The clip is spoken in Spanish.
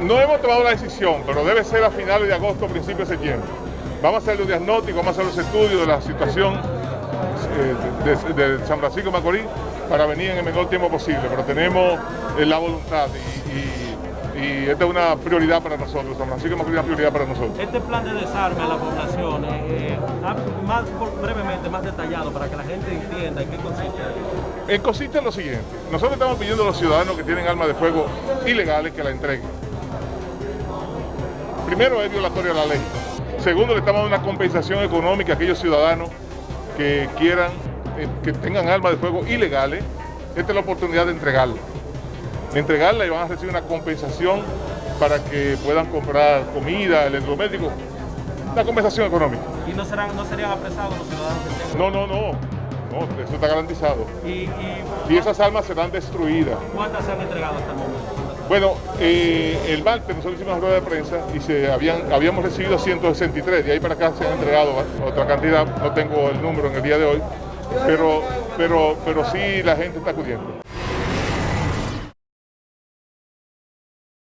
No hemos tomado la decisión, pero debe ser a finales de agosto, principios de septiembre. Vamos a hacer los diagnósticos, vamos a hacer los estudios de la situación eh, de, San Francisco de Macorís para venir en el menor tiempo posible, pero tenemos eh, la voluntad y, esta es una prioridad para nosotros, San Francisco de Macorís es una prioridad para nosotros. Este plan de desarme a la población, eh, más brevemente, más detallado, para que la gente entienda en qué consiste. consiste en lo siguiente, nosotros estamos pidiendo a los ciudadanos que tienen armas de fuego ilegales que la entreguen. Primero es violatorio a la ley. Segundo, le estamos dando una compensación económica a aquellos ciudadanos que quieran, eh, que tengan armas de fuego ilegales. Esta es la oportunidad de entregarla. entregarla y van a recibir una compensación para que puedan comprar comida, electrodoméstico, una compensación económica. ¿Y no, serán, no serían apresados los ciudadanos que? No, no, no. No, eso está garantizado. ¿Y, y esas armas serán destruidas. ¿Cuántas se han entregado hasta el momento? Bueno, eh, el martes nosotros hicimos una rueda de prensa y se habían, habíamos recibido 163, de ahí para acá se han entregado otra cantidad, no tengo el número en el día de hoy, pero, pero, pero sí la gente está acudiendo.